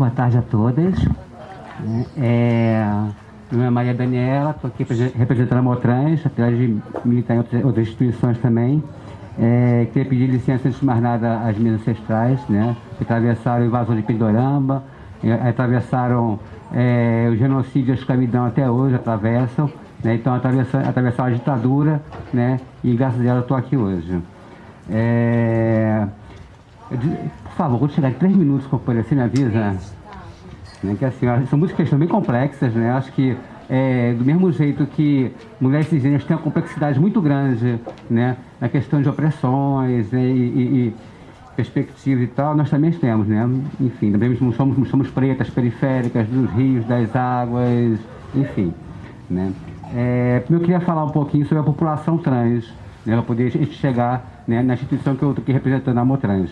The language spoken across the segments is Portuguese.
Boa tarde a todas. É, meu nome é Maria Daniela, estou aqui representando a Motrans, apesar de militar em outras, outras instituições também. É, queria pedir licença, antes de mais nada, às minhas ancestrais, né, que atravessaram o invasor de Pindorama, é, atravessaram é, o genocídio e a escravidão até hoje, atravessam, né, então atravessaram, atravessaram a ditadura, né, e graças a ela estou aqui hoje. É, por favor, quando chegar em três minutos, companheiro, você me avisa. Né, que assim, são muitas questões bem complexas, né? Acho que é, do mesmo jeito que mulheres cisgêneras têm uma complexidade muito grande, né? Na questão de opressões né, e, e, e perspectivas e tal, nós também temos, né? Enfim, também somos, somos pretas periféricas dos rios, das águas, enfim, né? É, eu queria falar um pouquinho sobre a população trans, né, para poder chegar né, na instituição que eu estou aqui representando, a Motrans.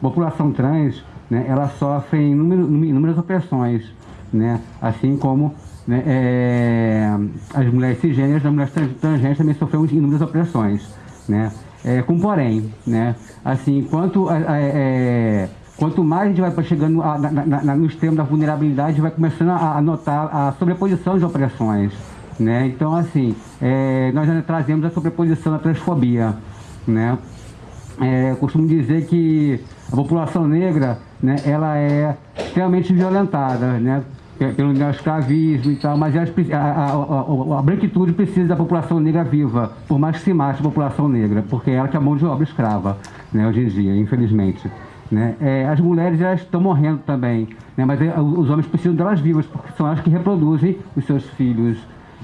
População trans, né, ela sofre inúmeras opressões, né, assim como né, é, as mulheres cisgêneras, as mulheres transgêneras também sofreram inúmeras opressões, né, é, com porém, né, assim, quanto, é, quanto mais a gente vai chegando a, na, na, no extremo da vulnerabilidade, vai começando a, notar a sobreposição de opressões, né? Então, assim, é, nós já trazemos a sobreposição da transfobia. Né? É, costumo dizer que a população negra né, ela é extremamente violentada né, pelo neoescravismo e tal, mas a, a, a, a, branquitude precisa da população negra viva, por mais que se mate a população negra, porque é ela que é a mão de obra escrava, né, hoje em dia, infelizmente. Né? É, as mulheres elas estão morrendo também, né? mas é, os homens precisam delas vivas, porque são elas que reproduzem os seus filhos,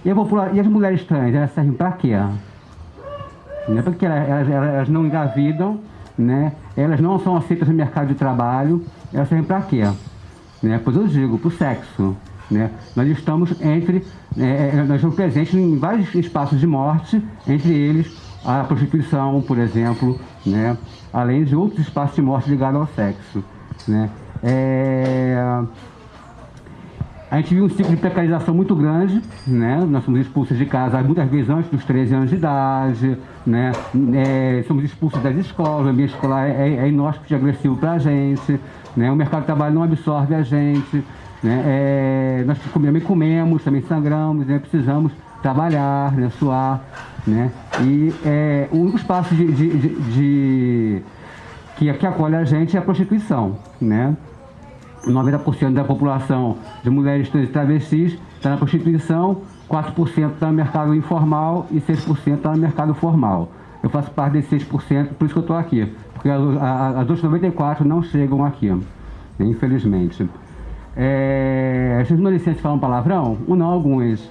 e, e as mulheres trans, elas servem para quê? Né? Porque elas, elas, elas, não engravidam, né? elas não são aceitas no mercado de trabalho, elas servem para quê? Né? Pois eu digo, para o sexo. Né? Nós estamos entre, é, é, nós estamos presentes em vários espaços de morte, entre eles a prostituição, por exemplo, né? além de outros espaços de morte ligados ao sexo. Né? É... A gente viu um ciclo de precarização muito grande, né? Nós somos expulsos de casa muitas vezes antes dos 13 anos de idade, né? É, somos expulsos das escolas, o ambiente escolar é, é inóspito e agressivo para a gente, né? O mercado de trabalho não absorve a gente, né? É, nós também comemos, também sangramos, né? Precisamos trabalhar, né? suar, né? E é, um dos passos de, de, de, de que, que acolhe a gente é a prostituição, né? 90% da população de mulheres trans e travestis está na prostituição, 4% está no mercado informal e 6% está no mercado formal. Eu faço parte desses 6%, por isso que eu estou aqui, porque as, outras 94% não chegam aqui, infelizmente. É, vocês não licença falar um palavrão? Ou não, alguns.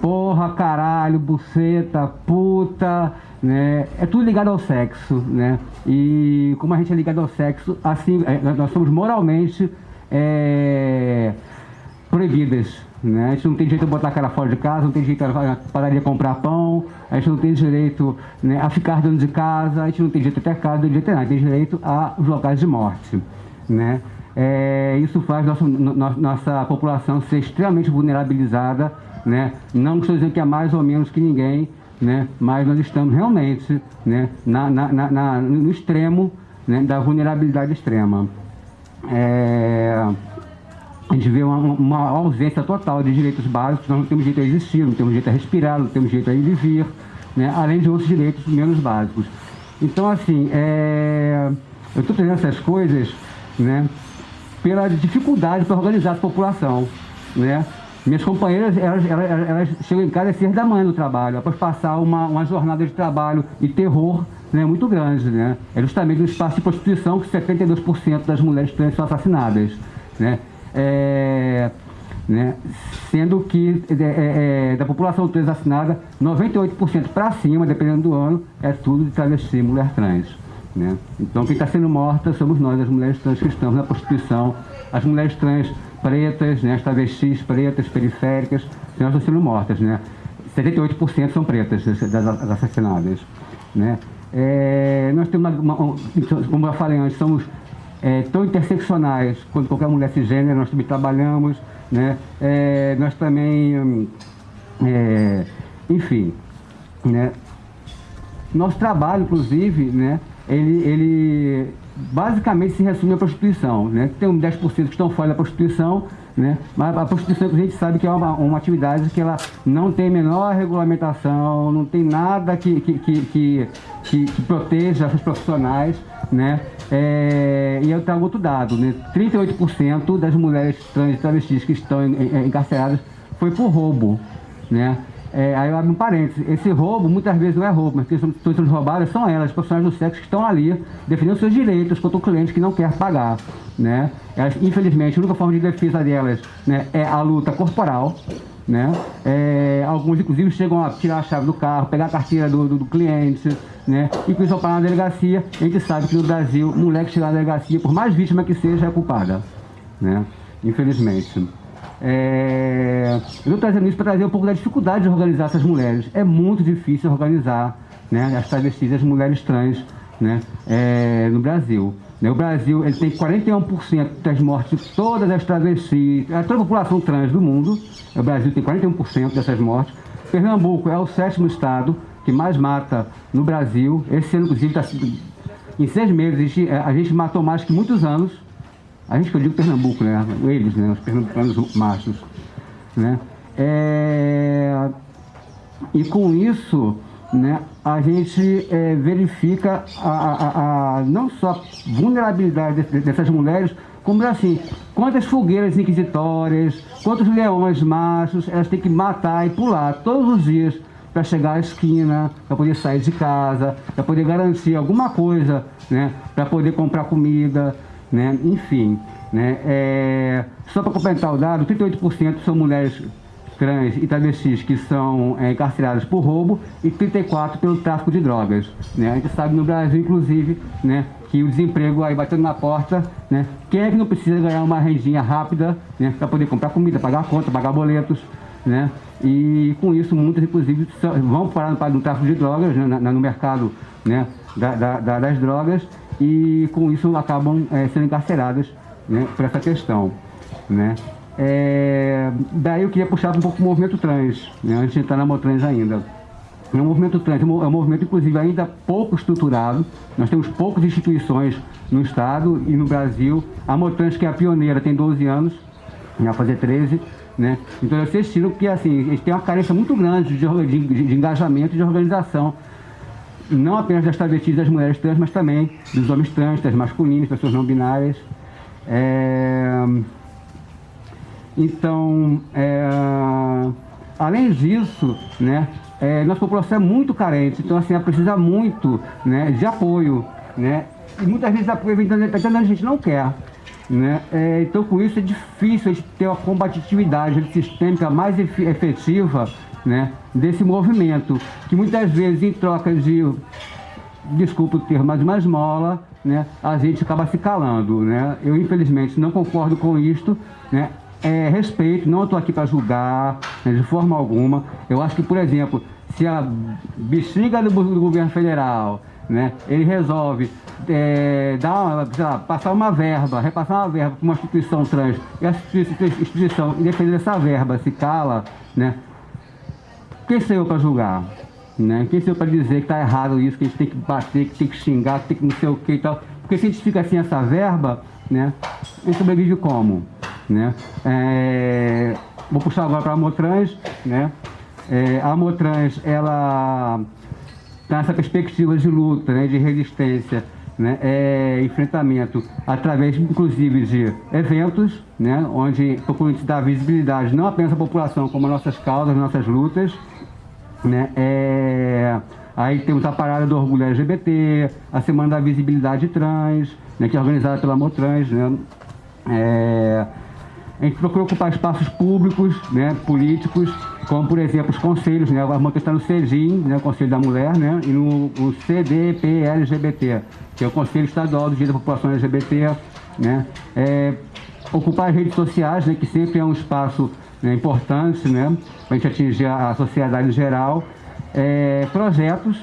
Porra, caralho, buceta, puta, né? É tudo ligado ao sexo, né? E como a gente é ligado ao sexo, assim, é, nós somos moralmente é, proibidas. Né? A gente não tem direito a botar a cara fora de casa, não tem direito a padaria comprar pão, a gente não tem direito né, a ficar dentro de casa, a gente não tem direito a ter casa, não tem direito a nada, tem direito aos locais de morte. Né? É, isso faz nossa, no, nossa população ser extremamente vulnerabilizada, né? não estou dizendo que é mais ou menos que ninguém, né? mas nós estamos realmente né? na, na, na, no extremo né? da vulnerabilidade extrema é, a gente vê uma, uma, ausência total de direitos básicos, nós não temos direito a existir, não temos direito a respirar, não temos direito a viver, né, além de outros direitos menos básicos. Então, assim, é, eu estou trazendo essas coisas né, pela dificuldade para organizar a população. Né? Minhas companheiras, elas, elas, elas chegam em casa às seis da manhã no trabalho, após passar uma, uma jornada de trabalho e terror né, muito grande. Né? É justamente no espaço de prostituição que 72% das mulheres trans são assassinadas. Né? É, né? Sendo que é, é, é da população trans assassinada, 98% para cima, dependendo do ano, é tudo de travesti mulher trans. Né? Então quem está sendo morta somos nós, as mulheres trans que estamos na prostituição, as mulheres trans pretas, né, as travestis pretas, periféricas, elas estão sendo mortas. Né? 78% são pretas, das assassinadas. Né? É, nós temos uma, uma, como eu falei antes, somos é, tão interseccionais quanto qualquer mulher cisgênero, nós também trabalhamos, né? É, nós também, é, enfim, né? Nosso trabalho, inclusive, né? Ele, ele basicamente se resume à prostituição. Né? Tem um 10% que estão fora da prostituição, né? mas a prostituição a gente sabe que é uma, uma atividade que ela não tem menor regulamentação, não tem nada que, que, que, que, que, que proteja essas profissionais. Né? É, e eu trago outro dado, né? 38% das mulheres trans travestis que estão encarceradas foi por roubo. Né? É, aí eu abro um parênteses. Esse roubo muitas vezes não é roubo, mas quem estão sendo roubadas são elas, as profissionais do sexo que estão ali defendendo seus direitos contra o cliente que não quer pagar. Né? Elas, infelizmente, a única forma de defesa delas né, é a luta corporal. Né? É, alguns, inclusive, chegam a tirar a chave do carro, pegar a carteira do, do, do cliente, né? e com isso parar na delegacia. A gente sabe que no Brasil, mulher que chegar na delegacia, por mais vítima que seja, é culpada. Né? Infelizmente. É... Eu estou trazendo isso para trazer um pouco da dificuldade de organizar essas mulheres. É muito difícil organizar né, as travestis, as mulheres trans né, é, no Brasil. Né, o Brasil ele tem 41% das mortes de todas as travestis, toda a população trans do mundo. O Brasil tem 41% dessas mortes. Pernambuco é o sétimo estado que mais mata no Brasil. Esse ano, inclusive, tá, em seis meses, a gente matou mais que muitos anos. A gente que eu digo Pernambuco, né? Eles, né? Os pernambucanos machos. Né? É... E com isso, né, a gente é, verifica a, a, a, não só a vulnerabilidade dessas mulheres, como assim, quantas fogueiras inquisitórias, quantos leões machos elas têm que matar e pular todos os dias para chegar à esquina, para poder sair de casa, para poder garantir alguma coisa, né, para poder comprar comida, né? Enfim, né? É, só para complementar o dado, 38% são mulheres trans e travestis que são é, encarceradas por roubo e 34% pelo tráfico de drogas. Né? A gente sabe no Brasil, inclusive, né, que o desemprego aí batendo na porta, né? quem é que não precisa ganhar uma rendinha rápida né, para poder comprar comida, pagar conta, pagar boletos, né? E com isso, muitas, inclusive, vão parar no, tráfico de drogas, né, no mercado né, da, da, das drogas, e com isso acabam é, sendo encarceradas né, por essa questão. Né? É, daí eu queria puxar um pouco o movimento trans, né, antes de entrar na Motrans ainda. O movimento trans é um movimento, inclusive, ainda pouco estruturado. Nós temos poucas instituições no Estado e no Brasil. A Motrans, que é a pioneira, tem 12 anos, vai fazer 13. Né? Então vocês tiram que assim, eles têm uma carência muito grande de, de, de engajamento e de organização não apenas das travestis das mulheres trans, mas também dos homens trans, das masculinas, pessoas não binárias. É... Então, é... além disso, né, é, nossa população é muito carente, então assim, ela precisa muito né, de apoio. Né? E muitas vezes apoio vem dando a gente não quer. Né? É, então com isso é difícil a gente ter uma combatividade sistêmica mais efetiva né, desse movimento, que muitas vezes em troca de, desculpa o termo, mas uma esmola, né, a gente acaba se calando. Né? Eu infelizmente não concordo com isto, né? É, respeito, não estou aqui para julgar né, de forma alguma. Eu acho que, por exemplo, se a bexiga do, do governo federal né, ele resolve é, dar uma, lá, passar uma verba, repassar uma verba para uma instituição trans, e a instituição, independente dessa verba, se cala, né, quem sou eu para julgar? Né? Quem sou eu para dizer que está errado isso, que a gente tem que bater, que tem que xingar, que tem que não sei o que e tal? Porque se a gente fica assim essa verba, né, gente sobrevive como? Né? É, vou puxar agora para a Motrans, né? É, a Motrans, ela está nessa perspectiva de luta, né, de resistência, né, é, enfrentamento através, inclusive, de eventos, né, onde procuramos dar visibilidade não apenas à população, como às nossas causas, nossas lutas, né? É... Aí temos a Parada do Orgulho LGBT, a Semana da Visibilidade Trans, né, que é organizada pela Motrans. Né? É... A gente procura ocupar espaços públicos, né, políticos, como por exemplo os conselhos, né? A Motrans está no CEGIM, né, o Conselho da Mulher, né, e no o CDPLGBT, que é o Conselho Estadual do Dia da População LGBT. Né? É... Ocupar as redes sociais, né, que sempre é um espaço né, importante né, para a gente atingir a, sociedade em geral. É, projetos,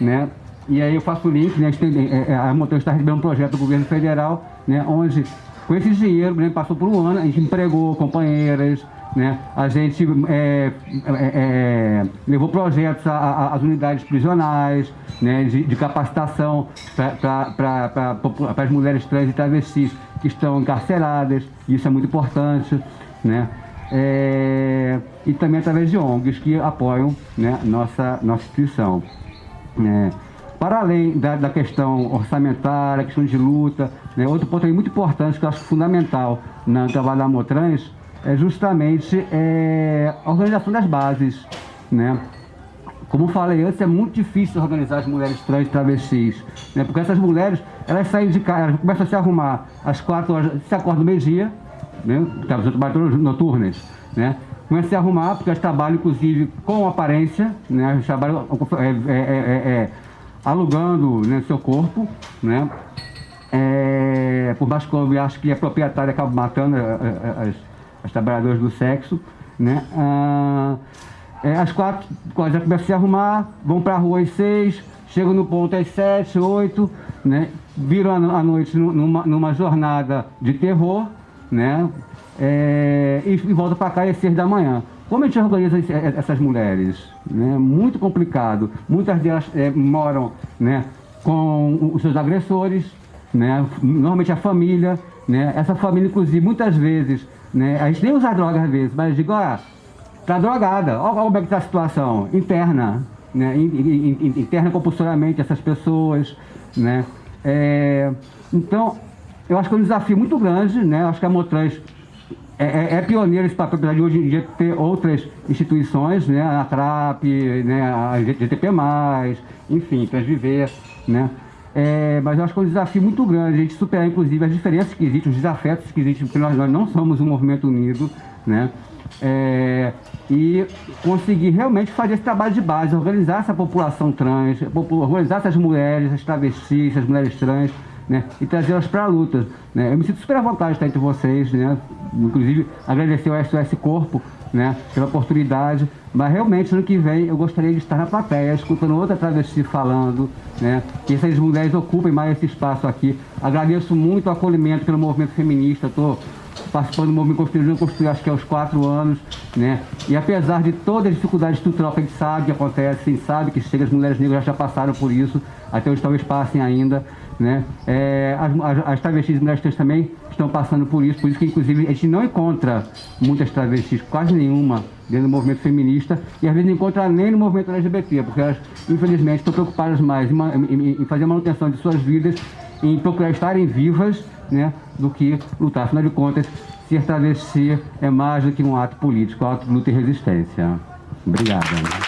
né, e aí eu faço o link, né, a, tem, é, é a Montanha está recebendo um projeto do governo federal, né, onde com esse dinheiro, né, passou por um ano, a gente empregou companheiras, né? A gente é, é, é, levou projetos às unidades prisionais, né? de, de capacitação para as mulheres trans e travestis que estão encarceradas, isso é muito importante, né? É, e também através de ONGs que apoiam né, nossa, nossa instituição. É, para além da, da, questão orçamentária, questão de luta, né, outro ponto muito importante que eu acho fundamental na trabalho da Motrans é justamente é, a organização das bases. Né? Como falei antes, é muito difícil organizar as mulheres trans e travestis, né? porque essas mulheres, elas saem de casa, elas começam a se arrumar às quatro horas, se acordam meio-dia, né? trabalham noturnas, né? começam a se arrumar, porque elas trabalham, inclusive, com aparência, né? Elas trabalham é, é, é, é alugando né, seu corpo, né? É, por que eu acho que a proprietária acaba matando as, as trabalhadoras do sexo, né? Ah, é, às quatro, já começam a se arrumar, vão para a rua às seis, chegam no ponto às sete, oito, né? Viram a, noite numa, numa jornada de terror, né? É, e, e voltam para cá às seis da manhã. Como a gente organiza essas mulheres? Né? Muito complicado. Muitas delas é, moram né, com os seus agressores, né? normalmente a família. Né? Essa família, inclusive, muitas vezes, né? a gente nem usa droga às vezes, mas digo, ah, tá drogada, olha como é que está a situação interna, né? interna compulsoriamente essas pessoas. Né? É, então, eu acho que é um desafio muito grande, né? Eu acho que a Motrans é, é, é, pioneiro esse papel, apesar de hoje em dia ter outras instituições, né, a TRAP, né, a GTP+, enfim, Transviver, né, é, mas eu acho que é um desafio muito grande a gente superar, inclusive, as diferenças que existem, os desafetos que existem, porque nós, nós não somos um movimento unido, né, é, e conseguir realmente fazer esse trabalho de base, organizar essa população trans, organizar essas mulheres, as travestis, as mulheres trans, né, e trazê-las para a luta. Né. Eu me sinto super à vontade de estar entre vocês, né, inclusive agradecer ao SOS Corpo né, pela oportunidade, mas realmente ano que vem eu gostaria de estar na plateia, escutando outra travesti falando, né, que essas mulheres ocupem mais esse espaço aqui. Agradeço muito o acolhimento pelo movimento feminista, estou participando do movimento Construindo Construir, acho que é aos quatro anos, né? E apesar de todas as dificuldades estrutural que a gente sabe que acontece, a gente sabe que chega, as mulheres negras já passaram por isso, até hoje talvez passem ainda, né? É, as, as, travestis e mulheres trans também estão passando por isso, por isso que inclusive a gente não encontra muitas travestis, quase nenhuma, dentro do movimento feminista, e às vezes não encontra nem no movimento LGBT, porque elas, infelizmente, estão preocupadas mais em, em, em fazer a manutenção de suas vidas, em procurar estarem vivas, né, do que lutar. Afinal de contas, ser travesti é mais do que um ato político, é um ato de luta e resistência. Obrigado.